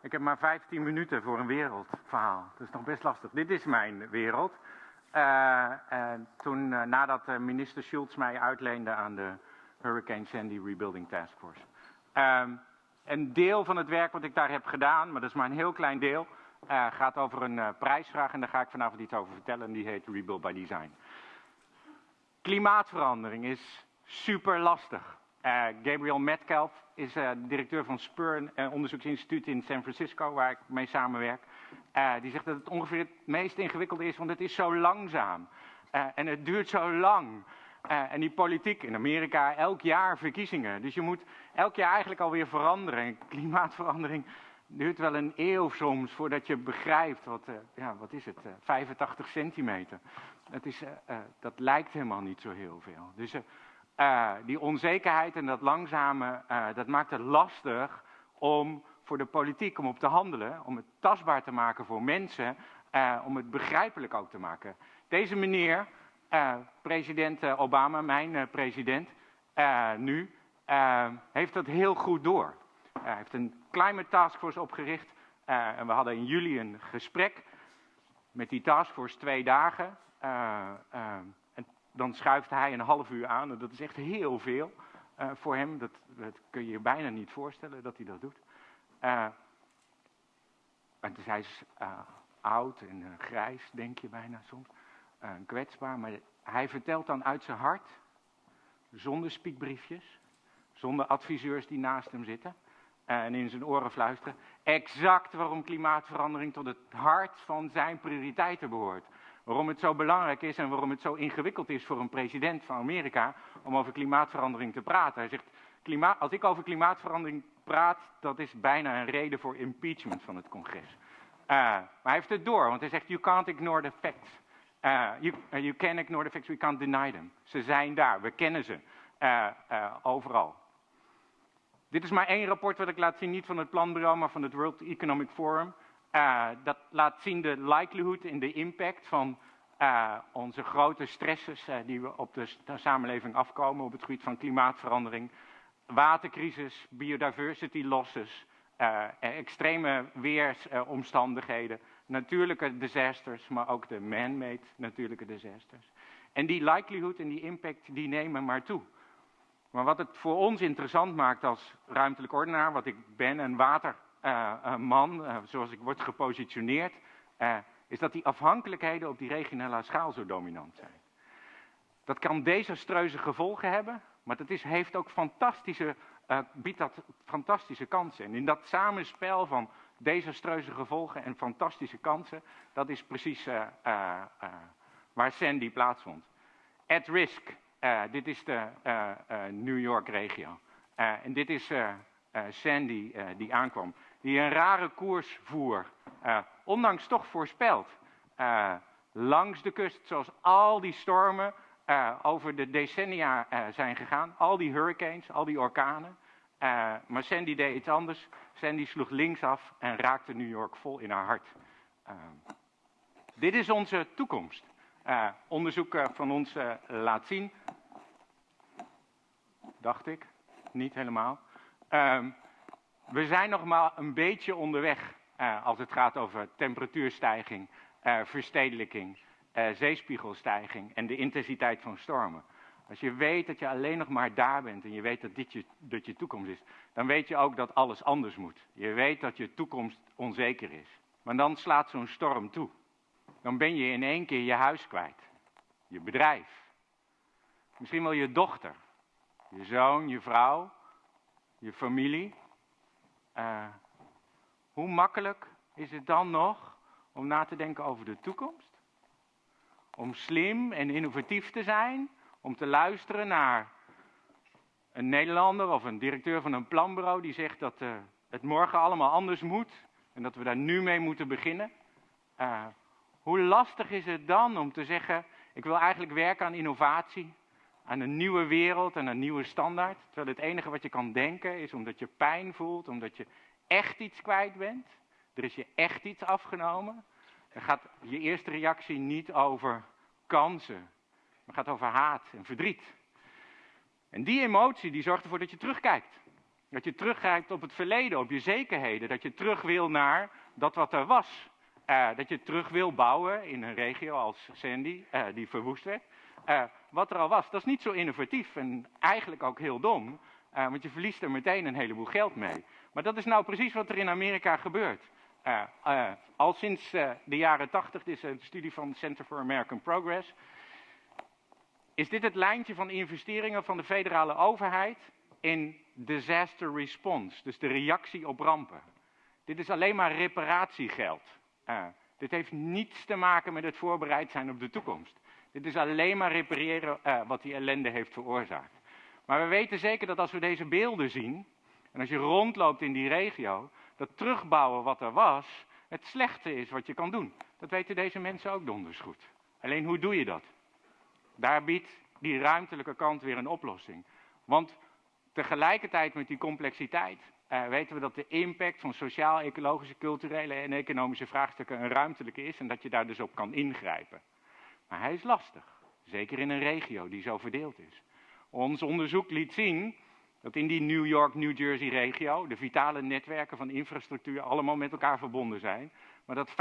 ik heb maar 15 minuten voor een wereldverhaal. Dat is nog best lastig. Dit is mijn wereld. En toen, uh, nadat uh, minister Schultz mij uitleende aan de Hurricane Sandy Rebuilding Task Force. Um, een deel van het werk wat ik daar heb gedaan, maar dat is maar een heel klein deel, gaat over een prijsvraag. En daar ga ik vanavond iets over vertellen. En die heet Rebuild by Design. Klimaatverandering is super lastig. Uh, Gabriel Metcalf is uh, directeur van Spur, een onderzoeksinstituut in San Francisco, waar ik mee samenwerk. Die zegt dat het ongeveer het meest ingewikkelde is, want het is zo langzaam. en het duurt zo lang. en die politiek in Amerika, elk jaar verkiezingen. Dus je moet elk jaar eigenlijk alweer veranderen. Klimaatverandering duurt wel een eeuw soms voordat je begrijpt wat, ja, wat is het, 85 centimeter. Dat, is, dat lijkt helemaal niet zo heel veel. Dus uh, die onzekerheid en dat langzame, uh, dat maakt het lastig om voor de politiek om op te handelen, om het tastbaar te maken voor mensen, uh, om het begrijpelijk ook te maken. Deze meneer, president Obama, mijn president, nu, heeft dat heel goed door. Hij heeft een climate taskforce opgericht en we hadden in juli een gesprek met die taskforce twee dagen dan schuift hij een half uur aan. En dat is echt heel veel uh, voor hem. Dat, dat, kun je je bijna niet voorstellen dat hij dat doet. Uh, en dus hij is uh, oud en grijs, denk je bijna soms. kwetsbaar. Maar hij vertelt dan uit zijn hart, zonder spiekbriefjes, zonder adviseurs die naast hem zitten. En in zijn oren fluisteren. Exact waarom klimaatverandering tot het hart van zijn prioriteiten behoort. Waarom het zo belangrijk is en waarom het zo ingewikkeld is voor een president van Amerika om over klimaatverandering te praten. Hij zegt, klimaat, als ik over klimaatverandering praat, dat is bijna een reden voor impeachment van het congres. Uh, maar hij heeft het door, want hij zegt, you can't ignore the facts. Uh, you, uh, you can ignore the facts, we can't deny them. Ze zijn daar, we kennen ze overal. Dit is maar één rapport wat ik laat zien, niet van het planbureau, maar van het World Economic Forum. Uh, dat laat zien de likelihood en de impact van uh, onze grote stresses uh, die we op de, samenleving afkomen op het gebied van klimaatverandering, watercrisis, biodiversity losses, extreme weersomstandigheden, natuurlijke disasters, maar ook de man-made natuurlijke disasters. En die likelihood en die impact die nemen maar toe. Maar wat het voor ons interessant maakt als ruimtelijk ordenaar, wat ik ben, een water man, uh, zoals ik word gepositioneerd, is dat die afhankelijkheden op die regionale schaal zo dominant zijn. Dat kan desastreuze gevolgen hebben, maar dat is, heeft ook fantastische, biedt dat fantastische kansen. En in dat samenspel van desastreuze gevolgen en fantastische kansen, dat is precies waar Sandy plaatsvond. At risk, dit is de New York regio. en dit is Sandy die aankwam die een rare koers voer, uh, ondanks toch voorspeld. Uh, langs de kust, zoals al die stormen uh, over de decennia zijn gegaan, al die hurricanes, al die orkanen. maar Sandy deed iets anders. Sandy sloeg linksaf en raakte New York vol in haar hart. dit is onze toekomst. onderzoek van ons laat zien, dacht ik, niet helemaal. We zijn nog maar een beetje onderweg uh, als het gaat over temperatuurstijging, uh, verstedelijking, uh, zeespiegelstijging en de intensiteit van stormen. Als je weet dat je alleen nog maar daar bent en je weet dat dit je, dat je toekomst is, dan weet je ook dat alles anders moet. Je weet dat je toekomst onzeker is. Maar dan slaat zo'n storm toe. Dan ben je in één keer je huis kwijt. Je bedrijf. Misschien wel je dochter. Je zoon, je vrouw. Je familie. Uh, hoe makkelijk is het dan nog om na te denken over de toekomst? Om slim en innovatief te zijn, om te luisteren naar een Nederlander of een directeur van een planbureau die zegt dat uh, het morgen allemaal anders moet en dat we daar nu mee moeten beginnen. Uh, hoe lastig is het dan om te zeggen, ik wil eigenlijk werken aan innovatie, aan een nieuwe wereld en een nieuwe standaard. Terwijl het enige wat je kan denken is omdat je pijn voelt, omdat je echt iets kwijt bent. Er is je echt iets afgenomen. Dan gaat je eerste reactie niet over kansen, maar gaat over haat en verdriet. En die emotie die zorgt ervoor dat je terugkijkt. Dat je teruggrijpt op het verleden, op je zekerheden. Dat je terug wil naar dat wat er was. Uh, dat je terug wil bouwen in een regio als Sandy, uh, die verwoest werd. Uh, wat er al was, dat is niet zo innovatief en eigenlijk ook heel dom. want je verliest er meteen een heleboel geld mee. Maar dat is nou precies wat er in Amerika gebeurt. al sinds de jaren 80, dit is een studie van Center for American Progress. Is dit het lijntje van investeringen van de federale overheid in disaster response, dus de reactie op rampen. Dit is alleen maar reparatiegeld. Dit heeft niets te maken met het voorbereid zijn op de toekomst. Dit is alleen maar repareren uh, wat die ellende heeft veroorzaakt. Maar we weten zeker dat als we deze beelden zien, en als je rondloopt in die regio, dat terugbouwen wat er was, het slechte is wat je kan doen. Dat weten deze mensen ook donders goed. Alleen hoe doe je dat? Daar biedt die ruimtelijke kant weer een oplossing. Want tegelijkertijd met die complexiteit uh, weten we dat de impact van sociaal, ecologische, culturele en economische vraagstukken een ruimtelijke is en dat je daar dus op kan ingrijpen. Maar hij is lastig, zeker in een regio die zo verdeeld is. Ons onderzoek liet zien dat in die New York-New Jersey-regio de vitale netwerken van infrastructuur allemaal met elkaar verbonden zijn, maar dat 75%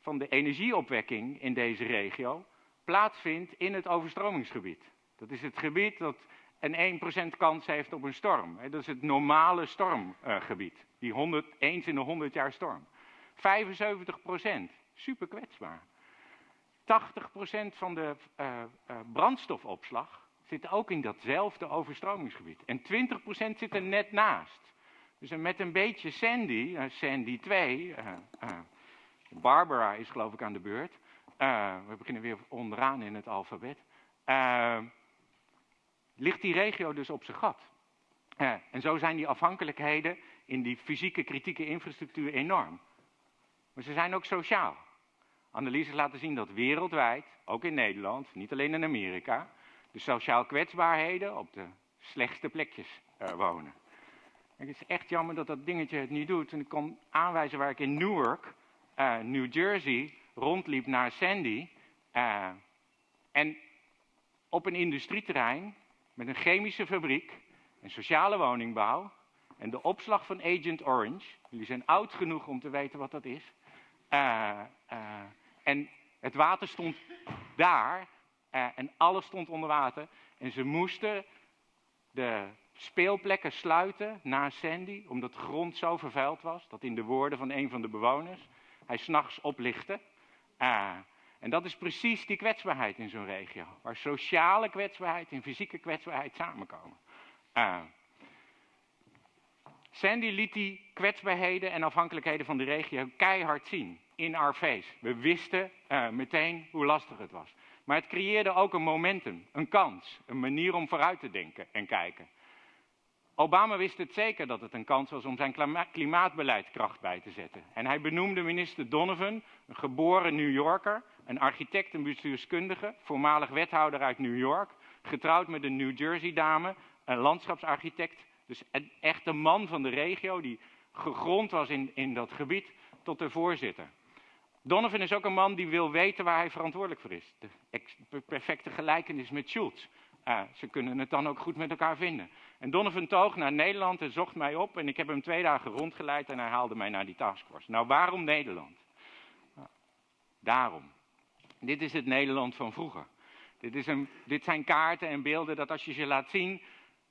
van de energieopwekking in deze regio plaatsvindt in het overstromingsgebied. Dat is het gebied dat een 1% kans heeft op een storm. Dat is het normale stormgebied. Die 100, eens in de 100 jaar storm. 75%, super kwetsbaar. 80% van de uh, uh, brandstofopslag zit ook in datzelfde overstromingsgebied. En 20% zit er net naast. Dus met een beetje Sandy, uh, Sandy 2, Barbara is geloof ik aan de beurt. we beginnen weer onderaan in het alfabet ligt die regio dus op zijn gat. Eh, en zo zijn die afhankelijkheden in die fysieke kritieke infrastructuur enorm. Maar ze zijn ook sociaal. Analyses laten zien dat wereldwijd, ook in Nederland, niet alleen in Amerika, de sociaal kwetsbaarheden op de slechtste plekjes uh, wonen. het is echt jammer dat dat dingetje het niet doet. En ik kon aanwijzen waar ik in Newark, uh, New Jersey, rondliep naar Sandy. Uh, en op een industrieterrein met een chemische fabriek, een sociale woningbouw en de opslag van Agent Orange. Jullie zijn oud genoeg om te weten wat dat is. Uh, en het water stond daar uh, en alles stond onder water. En ze moesten de speelplekken sluiten na Sandy, omdat de grond zo vervuild was, dat in de woorden van een van de bewoners, hij s'nachts oplichtte. En dat is precies die kwetsbaarheid in zo'n regio, waar sociale kwetsbaarheid en fysieke kwetsbaarheid samenkomen. Uh, Sandy liet die kwetsbaarheden en afhankelijkheden van de regio keihard zien in our face. We wisten uh, meteen hoe lastig het was. Maar het creëerde ook een momentum, een kans, een manier om vooruit te denken en kijken. Obama wist het zeker dat het een kans was om zijn klimaatbeleid kracht bij te zetten. En hij benoemde minister Donovan, een geboren New Yorker, een architect en bestuurskundige, voormalig wethouder uit New York, getrouwd met een New Jersey dame, een landschapsarchitect, dus een echte man van de regio die gegrond was in, in dat gebied, tot de voorzitter. Donovan is ook een man die wil weten waar hij verantwoordelijk voor is. De perfecte gelijkenis met Schultz. Ze kunnen het dan ook goed met elkaar vinden. En Donovan toog naar Nederland en zocht mij op en ik heb hem twee dagen rondgeleid en hij haalde mij naar die taskforce. Nou, waarom Nederland? Daarom. Dit is het Nederland van vroeger. Dit, is een, dit zijn kaarten en beelden dat als je ze laat zien,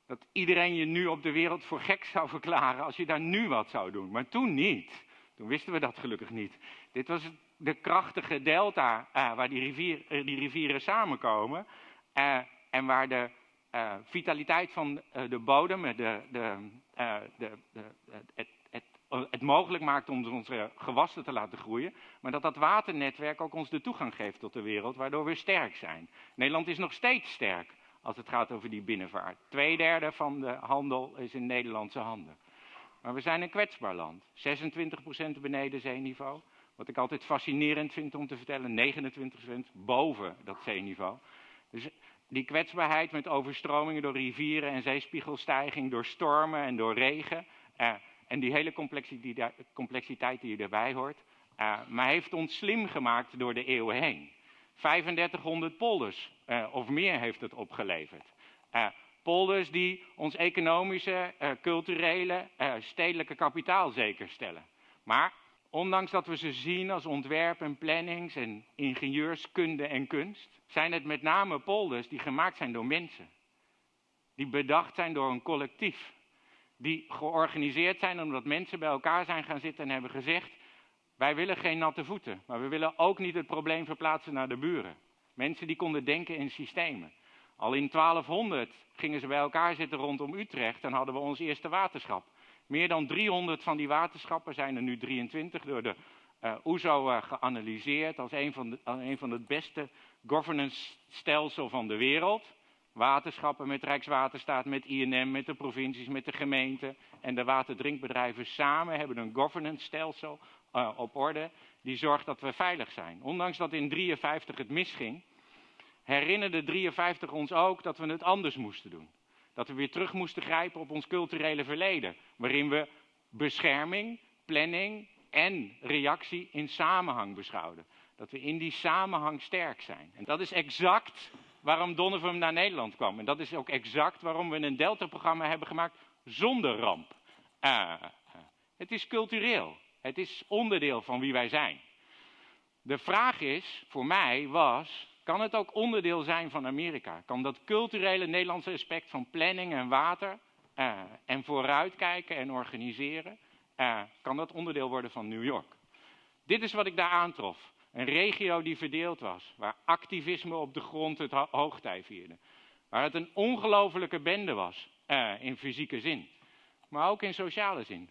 dat iedereen je nu op de wereld voor gek zou verklaren als je daar nu wat zou doen. Maar toen niet. Toen wisten we dat gelukkig niet. Dit was de krachtige delta uh, waar die, rivier, uh, die, rivieren samenkomen. Uh, en waar de vitaliteit van de bodem, de, de, de, het, het mogelijk maakt om onze gewassen te laten groeien, maar dat dat waternetwerk ook ons de toegang geeft tot de wereld, waardoor we sterk zijn. Nederland is nog steeds sterk als het gaat over die binnenvaart. Tweederde van de handel is in Nederlandse handen. Maar we zijn een kwetsbaar land. 26% beneden zeeniveau. Wat ik altijd fascinerend vind om te vertellen, 29% boven dat zeeniveau. Dus die kwetsbaarheid met overstromingen door rivieren en zeespiegelstijging, door stormen en door regen. Eh, en die hele complexiteit die erbij hoort. Uh, maar heeft ons slim gemaakt door de eeuwen heen. 3500 polders uh, of meer heeft het opgeleverd. Uh, Polders die ons economische, culturele, stedelijke kapitaal zeker stellen. Maar ondanks dat we ze zien als ontwerp en plannings en ingenieurskunde en kunst, zijn het met name polders die gemaakt zijn door mensen. Die bedacht zijn door een collectief. Die georganiseerd zijn omdat mensen bij elkaar zijn gaan zitten en hebben gezegd: wij willen geen natte voeten, maar we willen ook niet het probleem verplaatsen naar de buren. Mensen die konden denken in systemen. Al in 1200 gingen ze bij elkaar zitten rondom Utrecht en hadden we ons eerste waterschap. Meer dan 300 van die waterschappen zijn er nu 23 door de uh, OESO uh, geanalyseerd als een van, de, een van het beste governance stelsel van de wereld. Waterschappen met Rijkswaterstaat, met INM, met de provincies, met de gemeenten en de waterdrinkbedrijven samen hebben een governance stelsel op orde die zorgt dat we veilig zijn. Ondanks dat in 53 het misging, herinnerde 53 ons ook dat we het anders moesten doen. Dat we weer terug moesten grijpen op ons culturele verleden, waarin we bescherming, planning en reactie in samenhang beschouwden. Dat we in die samenhang sterk zijn. En dat is exact waarom Donovan naar Nederland kwam. En dat is ook exact waarom we een Delta-programma hebben gemaakt zonder ramp. Uh, het is cultureel. Het is onderdeel van wie wij zijn. De vraag is, voor mij was, kan het ook onderdeel zijn van Amerika? Kan dat culturele Nederlandse aspect van planning en water uh, en vooruitkijken en organiseren, uh, kan dat onderdeel worden van New York? Dit is wat ik daar aantrof. Een regio die verdeeld was, waar activisme op de grond het ho hoogtij vierde. Waar het een ongelofelijke bende was, uh, in fysieke zin, maar ook in sociale zin.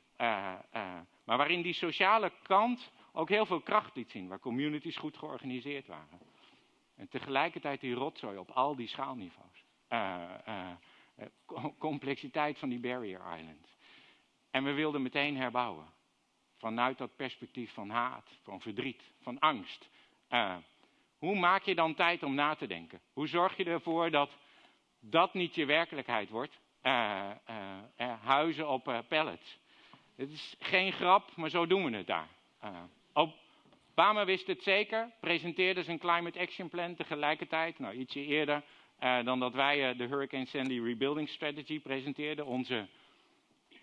maar waarin die sociale kant ook heel veel kracht liet zien, waar communities goed georganiseerd waren. En tegelijkertijd die rotzooi op al die schaalniveaus. Uh, complexiteit van die barrier islands. En we wilden meteen herbouwen. Vanuit dat perspectief van haat, van verdriet, van angst. Hoe maak je dan tijd om na te denken? Hoe zorg je ervoor dat dat niet je werkelijkheid wordt? huizen op pallets. Het is geen grap, maar zo doen we het daar. Obama wist het zeker, presenteerde zijn Climate Action Plan tegelijkertijd, nou ietsje eerder uh, dan dat wij uh, de Hurricane Sandy Rebuilding Strategy presenteerden, onze,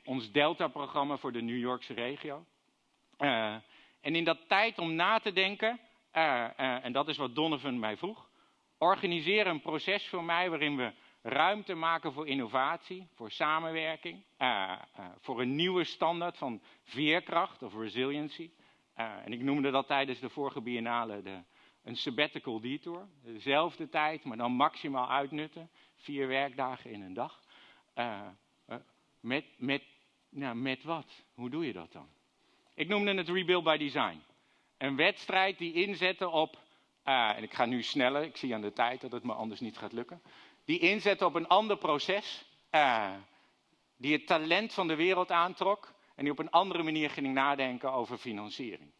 ons Delta-programma voor de New Yorkse regio. Uh, en in dat tijd om na te denken, en dat is wat Donovan mij vroeg, organiseer een proces voor mij waarin we ruimte maken voor innovatie, voor samenwerking, voor een nieuwe standaard van veerkracht of resiliency. Uh, en ik noemde dat tijdens de vorige biennale de, een sabbatical detour. Dezelfde tijd, maar dan maximaal uitnutten. Vier werkdagen in een dag. Uh, uh, met, met, nou, met wat? Hoe doe je dat dan? Ik noemde het Rebuild by Design. Een wedstrijd die inzette op, en ik ga nu sneller, ik zie aan de tijd dat het me anders niet gaat lukken. Die inzette op een ander proces, die het talent van de wereld aantrok en die op een andere manier ging nadenken over financiering.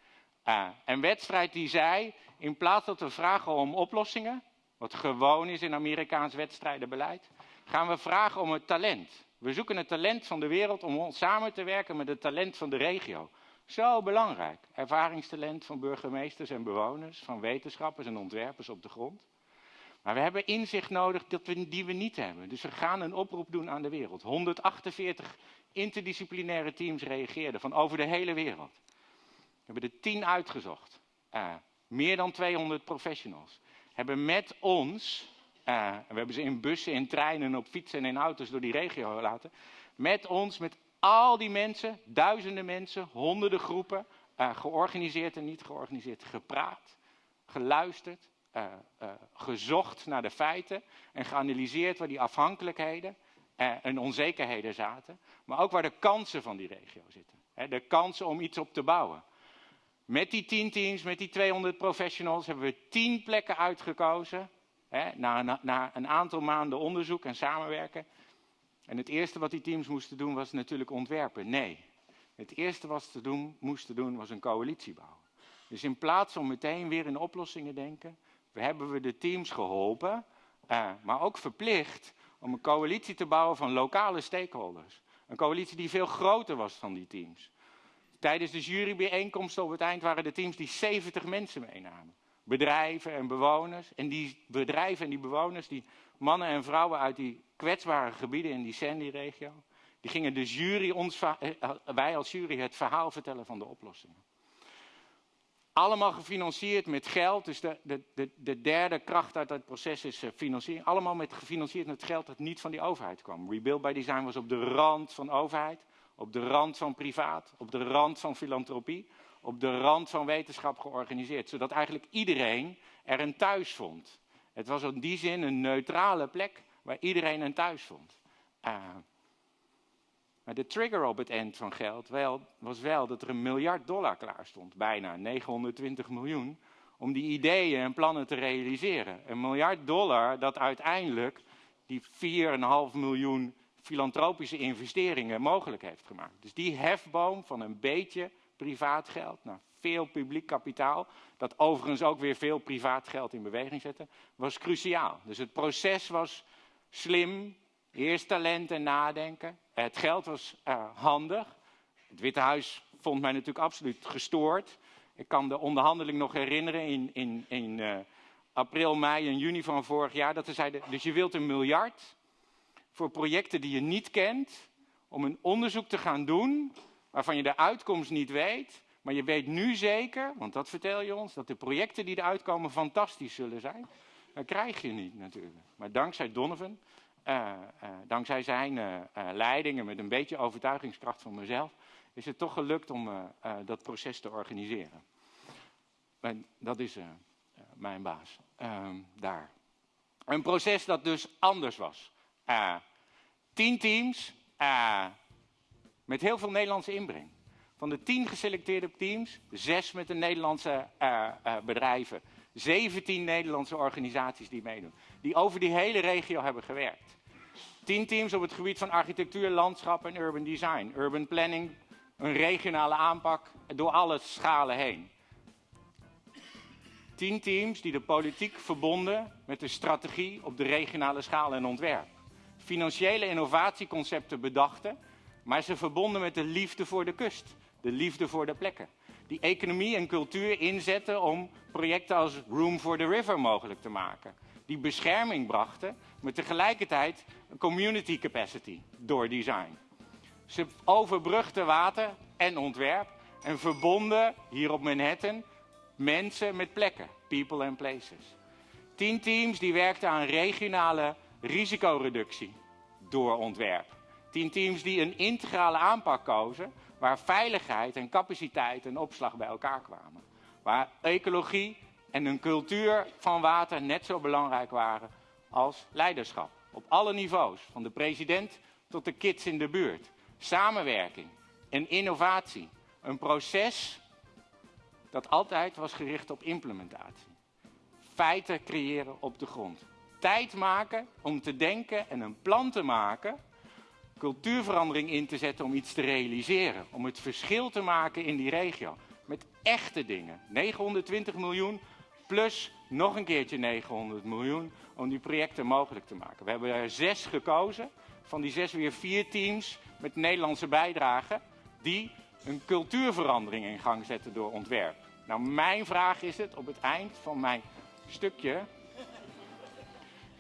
Uh, een wedstrijd die zei, in plaats dat we vragen om oplossingen, wat gewoon is in Amerikaans wedstrijdenbeleid, gaan we vragen om het talent. We zoeken het talent van de wereld om samen te werken met het talent van de regio. Zo belangrijk. Ervaringstalent van burgemeesters en bewoners, van wetenschappers en ontwerpers op de grond. Maar we hebben inzicht nodig dat we, die we niet hebben. Dus we gaan een oproep doen aan de wereld. 148 interdisciplinaire teams reageerden van over de hele wereld. We hebben er tien uitgezocht. Uh, meer dan 200 professionals. Hebben met ons, uh, we hebben ze in bussen, in treinen, op fietsen en in auto's door die regio laten. Met ons, met al die mensen, duizenden mensen, honderden groepen, uh, georganiseerd en niet georganiseerd, gepraat, geluisterd, uh, uh, gezocht naar de feiten en geanalyseerd waar die afhankelijkheden uh, en onzekerheden zaten, maar ook waar de kansen van die regio zitten. De kansen om iets op te bouwen. Met die tien teams, met die 200 professionals, hebben we tien plekken uitgekozen. Hè, na, na, een aantal maanden onderzoek en samenwerken. En het eerste wat die teams moesten doen was natuurlijk ontwerpen. Nee, het eerste wat ze doen, moesten doen was een coalitie bouwen. Dus in plaats om meteen weer in oplossingen denken, hebben we de teams geholpen, uh, maar ook verplicht om een coalitie te bouwen van lokale stakeholders. Een coalitie die veel groter was dan die teams. Tijdens de jurybijeenkomsten op het eind waren de teams die 70 mensen meenamen. bedrijven en bewoners. En die bedrijven en die bewoners, die mannen en vrouwen uit die kwetsbare gebieden in die Sandy-regio, die gingen de jury, ons, wij als jury, het verhaal vertellen van de oplossingen. Allemaal gefinancierd met geld. Dus de, de, de, de derde kracht uit dat proces is uh, financiering. Allemaal met, gefinancierd met geld dat niet van die overheid kwam. Rebuild by Design was op de rand van overheid, op de rand van privaat, op de rand van filantropie, op de rand van wetenschap georganiseerd. Zodat eigenlijk iedereen er een thuis vond. Het was in die zin een neutrale plek waar iedereen een thuis vond. Uh, maar de trigger op het eind van geld wel, was wel dat er een miljard dollar klaar stond, bijna 920 miljoen, om die ideeën en plannen te realiseren. Een miljard dollar dat uiteindelijk die 4,5 miljoen filantropische investeringen mogelijk heeft gemaakt. Dus die hefboom van een beetje privaat geld naar veel publiek kapitaal, dat overigens ook weer veel privaat geld in beweging zette, was cruciaal. Dus het proces was slim, Eerst talent en nadenken. Het geld was uh, handig. Het Witte Huis vond mij natuurlijk absoluut gestoord. Ik kan de onderhandeling nog herinneren in, in, in uh, april, mei en juni van vorig jaar. Dat ze zeiden, dus je wilt een miljard voor projecten die je niet kent. Om een onderzoek te gaan doen waarvan je de uitkomst niet weet. Maar je weet nu zeker, want dat vertel je ons, dat de projecten die eruit komen fantastisch zullen zijn. Dat krijg je niet natuurlijk. Maar dankzij Donovan dankzij zijn uh, leidingen met een beetje overtuigingskracht van mezelf, is het toch gelukt om dat proces te organiseren. En dat is mijn baas ehm, daar. Een proces dat dus anders was. tien teams met heel veel Nederlandse inbreng. Van de tien geselecteerde teams, zes met de Nederlandse bedrijven. 17 Nederlandse organisaties die meedoen. Die over die hele regio hebben gewerkt. Tien teams op het gebied van architectuur, landschap en urban design. Urban planning, een regionale aanpak door alle schalen heen. Tien teams die de politiek verbonden met de strategie op de regionale schaal en ontwerp. Financiële innovatieconcepten bedachten, maar ze verbonden met de liefde voor de kust, de liefde voor de plekken. Die economie en cultuur inzetten om projecten als Room for the River mogelijk te maken die bescherming brachten, maar tegelijkertijd community capacity door design. Ze overbrugden water en ontwerp en verbonden hier op Manhattan mensen met plekken, people and places. Tien teams die werkten aan regionale risicoreductie door ontwerp. Tien teams die een integrale aanpak kozen waar veiligheid en capaciteit en opslag bij elkaar kwamen. Waar ecologie en een cultuur van water net zo belangrijk waren als leiderschap. Op alle niveaus, van de president tot de kids in de buurt. Samenwerking en innovatie. Een proces dat altijd was gericht op implementatie. Feiten creëren op de grond. Tijd maken om te denken en een plan te maken. Cultuurverandering in te zetten om iets te realiseren. Om het verschil te maken in die regio. Met echte dingen. 920 miljoen plus nog een keertje 900 miljoen om die projecten mogelijk te maken. We hebben er zes gekozen, van die zes weer vier teams met Nederlandse bijdrage, die een cultuurverandering in gang zetten door ontwerp. Nou, mijn vraag is het op het eind van mijn stukje,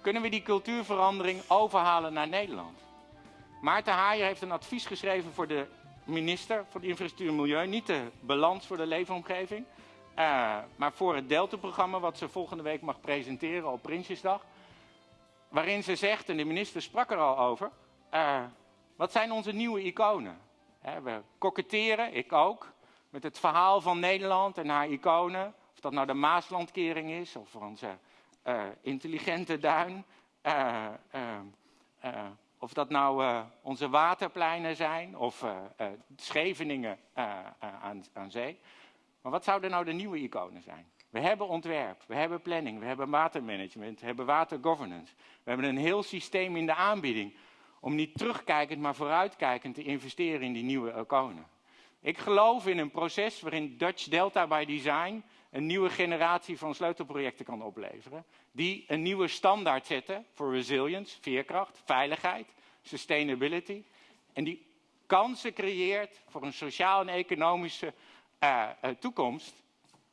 kunnen we die cultuurverandering overhalen naar Nederland? Maarten Haaien heeft een advies geschreven voor de minister voor de Infrastructuur en Milieu, niet de balans voor de leefomgeving, uh, maar voor het Delta-programma, wat ze volgende week mag presenteren op Prinsjesdag. Waarin ze zegt, en de minister sprak er al over, uh, wat zijn onze nieuwe iconen? We koketteren, ik ook, met het verhaal van Nederland en haar iconen. Of dat nou de Maaslandkering is, of onze uh, intelligente duin. Of dat nou onze waterpleinen zijn, of Scheveningen aan, aan zee. Maar wat zouden nou de nieuwe iconen zijn? We hebben ontwerp, we hebben planning, we hebben watermanagement, we hebben watergovernance. We hebben een heel systeem in de aanbieding om niet terugkijkend, maar vooruitkijkend te investeren in die nieuwe iconen. Ik geloof in een proces waarin Dutch Delta by Design een nieuwe generatie van sleutelprojecten kan opleveren. Die een nieuwe standaard zetten voor resilience, veerkracht, veiligheid, sustainability. En die kansen creëert voor een sociaal en economische uh, toekomst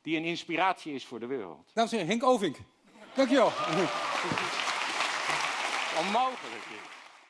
die een inspiratie is voor de wereld. Dames en heren, Henk Ovink. Dankjewel. Onmogelijk.